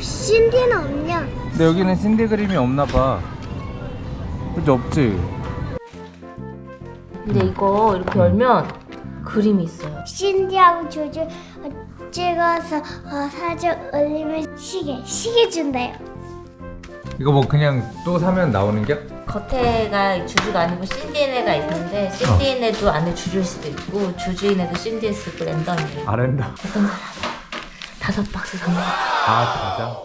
신디는 없냐? 근데 여기는 신디 그림이 없나 봐. 그치 없지? 근데 이거 이렇게 열면 그림이 있어요. 신디하고 조조 찍어서 어, 사진 올리면 시계 시계 준대요. 이거 뭐 그냥 또 사면 나오는 게? 겉에가 주주가 아니고 신디엔에가 있는데 신디엔에도 안에 주주일 수도 있고 주주인에도 신디일 수도 있고 랜덤이에요. 아랜다. 다섯 박스 산 거. 아 진짜?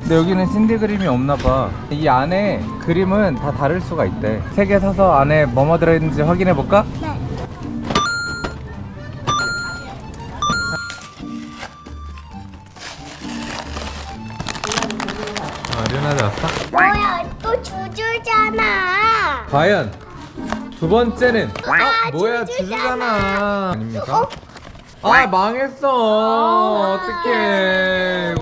근데 여기는 신디 그림이 없나 봐. 이 안에 그림은 다 다를 수가 있대. 세 개 사서 안에 뭐뭐 들어있는지 확인해 볼까? 네. 아, 류나도 왔어? 뭐야 또 주주잖아. 과연 두 번째는 아, 뭐야 주주잖아. 아닙니까? 아 망했어 어떡해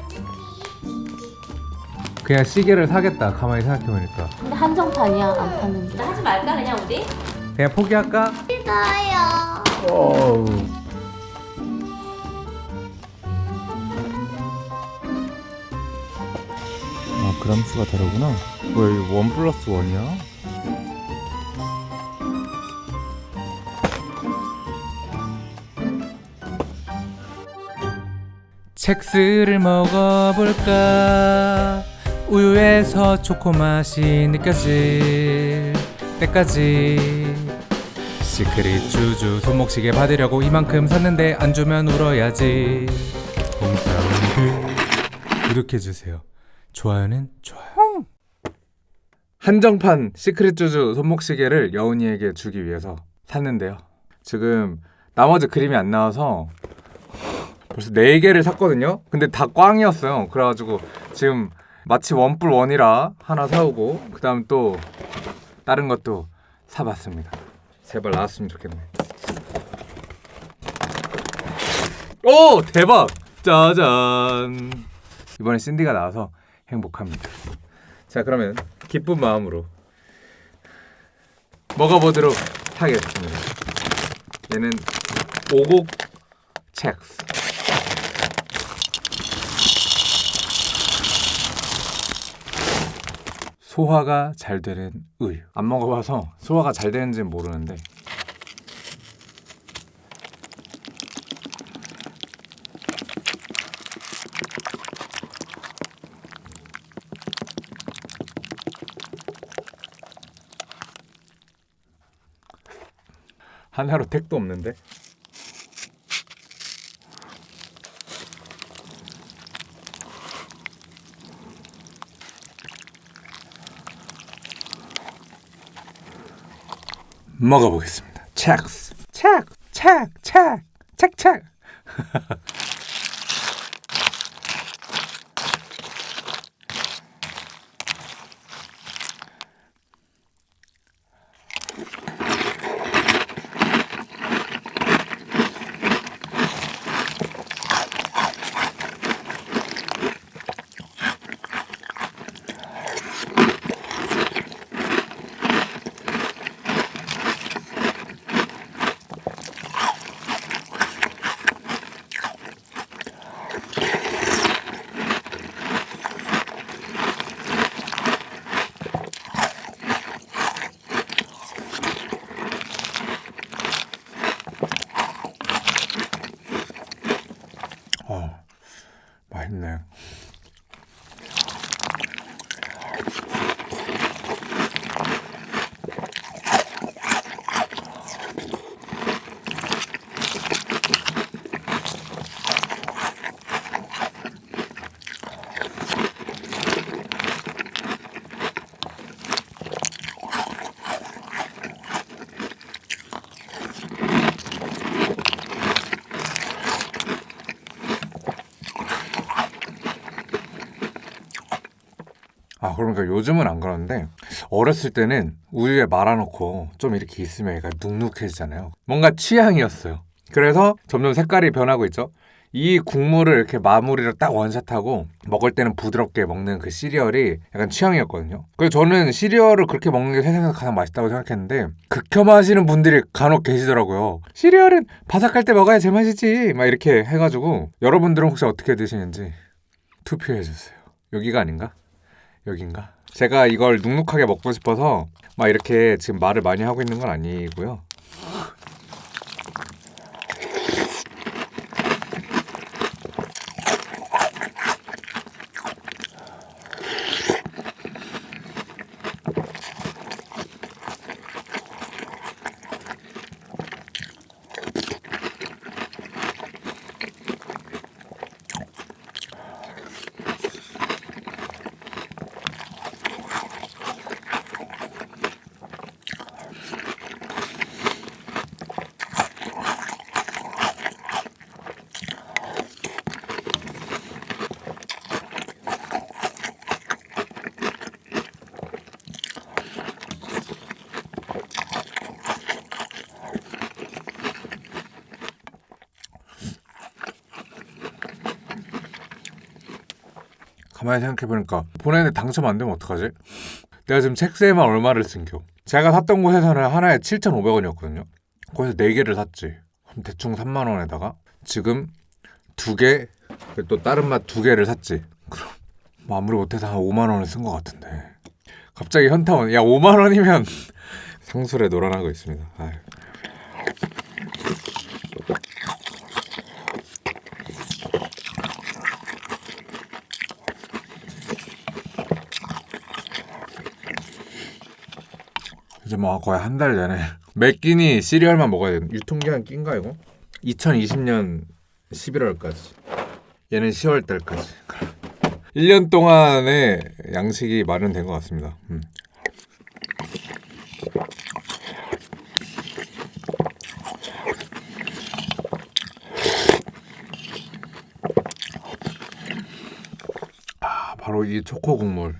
그냥 시계를 사겠다 가만히 생각해보니까 근데 한정판이야 안 파는데. 하지 말까 그냥 우리? 그냥 포기할까? 싫어요. 어우. 아 그람 수가 다르구나 왜 원 플러스 원이야? 첵스를 먹어볼까? 우유에서 초코 맛이 느껴질 때까지. 시크릿 주주 손목시계 받으려고 이만큼 샀는데 안 주면 울어야지. 봉사운드 구독해주세요. 좋아요는 좋아요. 한정판 시크릿 주주 손목시계를 여운이에게 주기 위해서 샀는데요. 지금 나머지 그림이 안 나와서 벌써 4개를 샀거든요. 근데 다 꽝이었어요. 그래가지고 지금 마치 원뿔 원이라 하나 사오고 그 다음 또 다른 것도 사봤습니다. 제발 나왔으면 좋겠네. 오! 대박! 짜잔! 이번에 신디가 나와서 행복합니다. 자 그러면 기쁜 마음으로 먹어보도록 하겠습니다. 얘는 오곡 첵스 소화가 잘 되는 우유 안 먹어봐서 소화가 잘 되는지는 모르는데. 하나로 택도 없는데 먹어보겠습니다. 첵스, 첵, 첵, 첵, 첵, 아 그러니까 요즘은 안 그러는데 어렸을 때는 우유에 말아놓고 좀 이렇게 있으면 얘가 눅눅해지잖아요 뭔가 취향이었어요 그래서 점점 색깔이 변하고 있죠. 이 국물을 이렇게 마무리를 딱 원샷하고 먹을 때는 부드럽게 먹는 그 시리얼이 약간 취향이었거든요. 그래서 저는 시리얼을 그렇게 먹는 게 세상에서 가장 맛있다고 생각했는데 극혐하시는 분들이 간혹 계시더라고요. 시리얼은 바삭할 때 먹어야 제맛이지 막 이렇게 해가지고 여러분들은 혹시 어떻게 드시는지 투표해주세요. 여기가 아닌가? 여긴가? 제가 이걸 눅눅하게 먹고 싶어서 막 이렇게 지금 말을 많이 하고 있는 건 아니고요. 가만히 생각해보니까 보내는데 당첨 안 되면 어떡하지? 내가 지금 책세에만 얼마를 쓴겨. 제가 샀던 곳에서는 하나에 7,500원이었거든요. 거기서 4개를 샀지. 그럼 대충 3만 원에다가 지금 두개 또 다른 맛 두 개를 샀지. 그럼 뭐 아무리 못해서 한 5만 원을 쓴 것 같은데. 갑자기 현타원 야 5만 원이면 상술에 놀아나고 있습니다. 아유. 이제 뭐 거의 한 달 내내 매 끼니 시리얼만 먹어야 돼. 유통기한 낀가 이거? 2020년 11월까지. 얘는 10월 달까지. 1년 동안의 양식이 마련된 것 같습니다. 음. 아, 바로 이 초코 국물.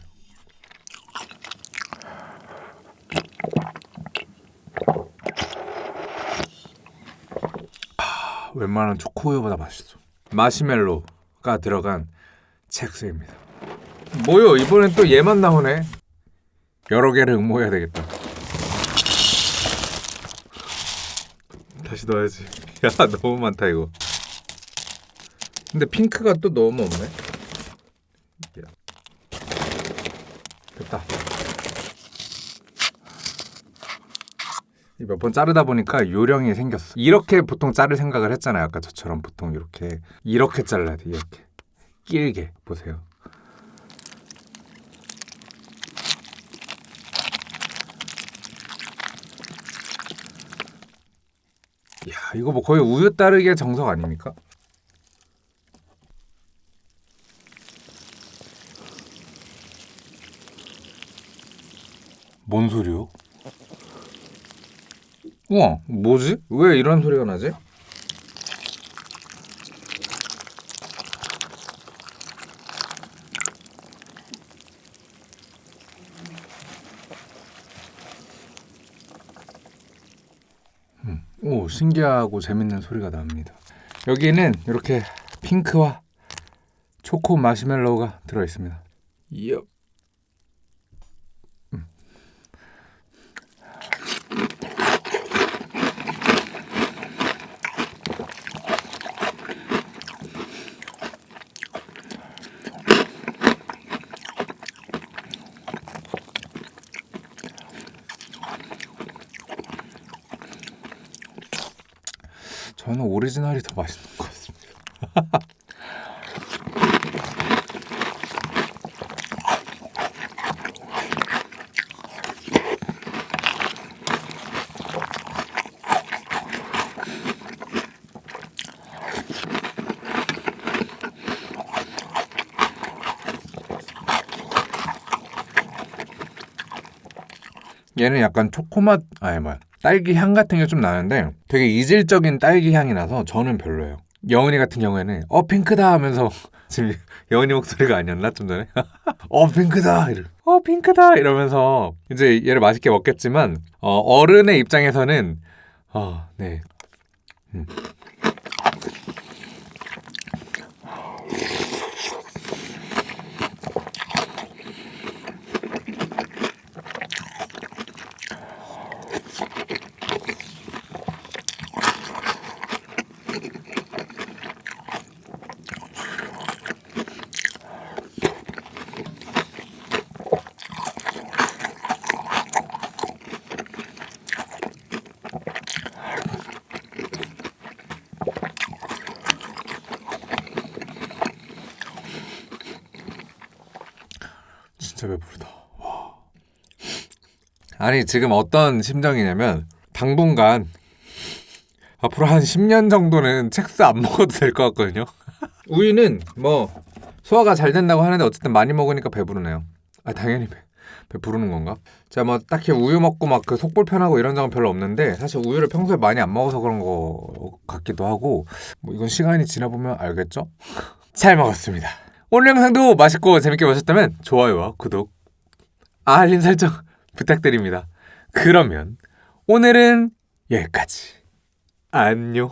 웬만한 초코우유보다 맛있어. 마시멜로가 들어간 첵스입니다. 뭐요? 이번엔 또 얘만 나오네. 여러 개를 응모해야 되겠다. 다시 넣어야지. 야 너무 많다 이거. 근데 핑크가 또 너무 없네. 야. 됐다. 몇 번 자르다 보니까 요령이 생겼어. 이렇게 보통 자를 생각을 했잖아요. 아까 저처럼 보통 이렇게 이렇게 잘라야 돼. 이렇게 길게 보세요. 야 이거 뭐 거의 우유 따르기의 정석 아닙니까? 뭔 소리요? 우와, 뭐지? 왜 이런 소리가 나지? 음, 오, 신기하고 재밌는 소리가 납니다. 여기는 이렇게 핑크와 초코 마시멜로우가 들어 있습니다. 이 저는 오리지널이 더 맛있는 것 같습니다. 얘는 약간 초코맛 아니 뭐야 딸기 향 같은 게 좀 나는데 되게 이질적인 딸기 향이 나서 저는 별로예요. 영은이 같은 경우에는 어 핑크다 하면서 지금 영은이 목소리가 아니었나? 좀 전에? 어 핑크다! 이러 어 핑크다! 이러면서 이제 얘를 맛있게 먹겠지만 어, 어른의 입장에서는 어네. 음. 진짜 배부르다. 와. 아니 지금 어떤 심정이냐면 당분간 앞으로 한 10년 정도는 첵스 안 먹어도 될 것 같거든요. 우유는 뭐 소화가 잘 된다고 하는데 어쨌든 많이 먹으니까 배부르네요. 아 당연히 배, 배부르는 건가? 제가 뭐 딱히 우유 먹고 막 그 속 불편하고 이런 적은 별로 없는데 사실 우유를 평소에 많이 안 먹어서 그런 거 같기도 하고 뭐 이건 시간이 지나보면 알겠죠? 잘 먹었습니다. 오늘 영상도 맛있고 재밌게 보셨다면 좋아요와 구독, 알림 설정 부탁드립니다. 그러면 오늘은 여기까지. 안녕.